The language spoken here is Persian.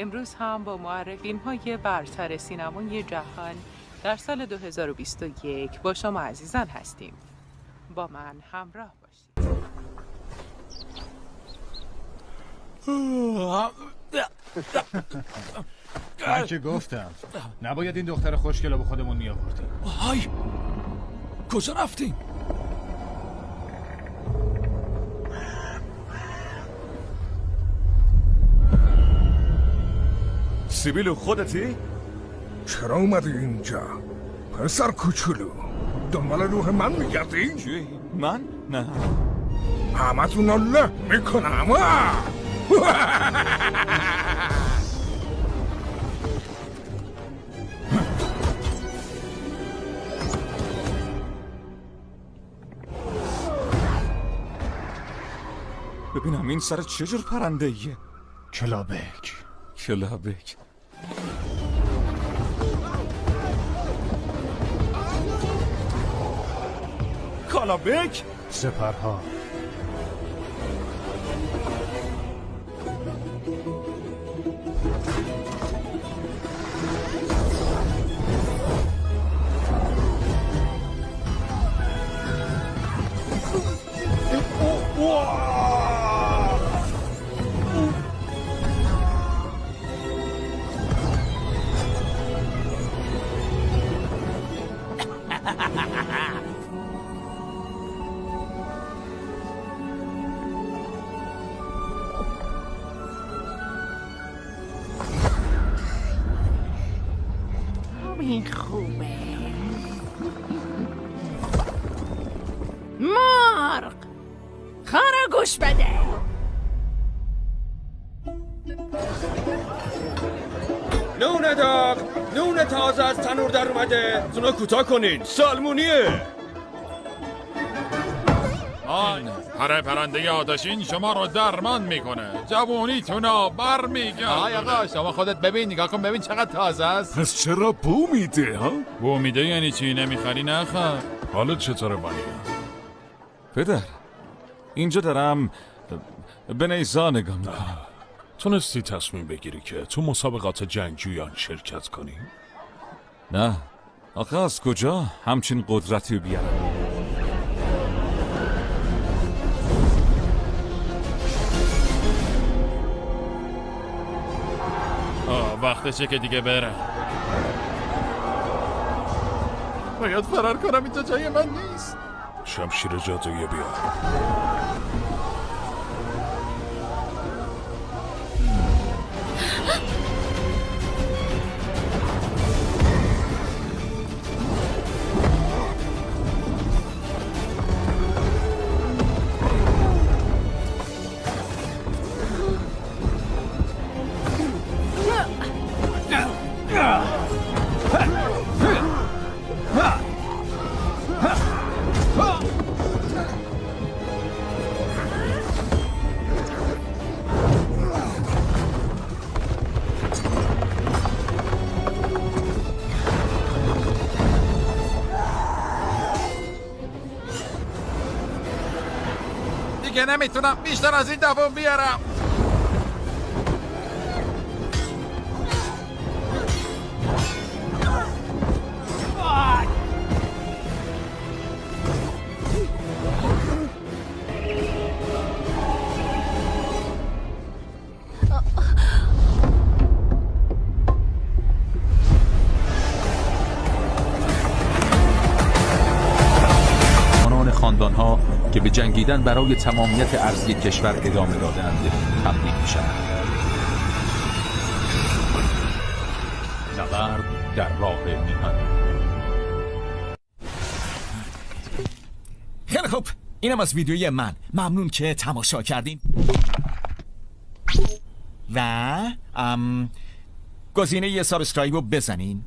امروز هم با معرقین های برتر سینمای جهان در سال 2021 با شما عزیزان هستیم. با من همراه باشید. من که گفتم نباید این دختر خوشگل به خودمون می آوردیم های کجا رفتیم سیبیلو خودتی؟ چرا اومدی اینجا؟ پسر کوچولو دنبال روح من میگردی؟ چی؟ من؟ نه همتون رو له می‌کنم ببینم این سر چه جور پرنده ایه کلابک کلابک کالابک سپرها. این خوبه. مرغ خارا گوش بده. نون داغ نون تازه از تنور در اومده. زونا کوتاه کنین. سالمونیه. آن پره پرنده آتشین شما رو درمان می‌کنه. جوونیتونا بر میگه آقای آقا شما خودت ببین نگاه کن ببین چقدر تازه است. پس چرا بو میده ها؟ بو میده یعنی چی؟ نمی‌خری نخر حالا چطوره ولی؟ پدر اینجا دارم به نیزا نگاه می‌کنم. تونستی تصمیم بگیری که تو مسابقات جنگجویان شرکت کنی؟ نه. آخه از کجا؟ همچین قدرتی رو بیارم. وقتشه که دیگه بره. باید فرار کنم اینجا جای من نیست. شمشیر جادویی بیار. دیگه نمی‌تونم بیشتر از این دوام بیارم. که به جنگیدن برای تمامیت ارضی کشور ادامه دادند تبدیل می شوند نبرد در راه میهن. خیلی خوب. اینم از ویدیوی من. ممنون که تماشا کردین. و ام گزینه یه subscribe رو بزنین.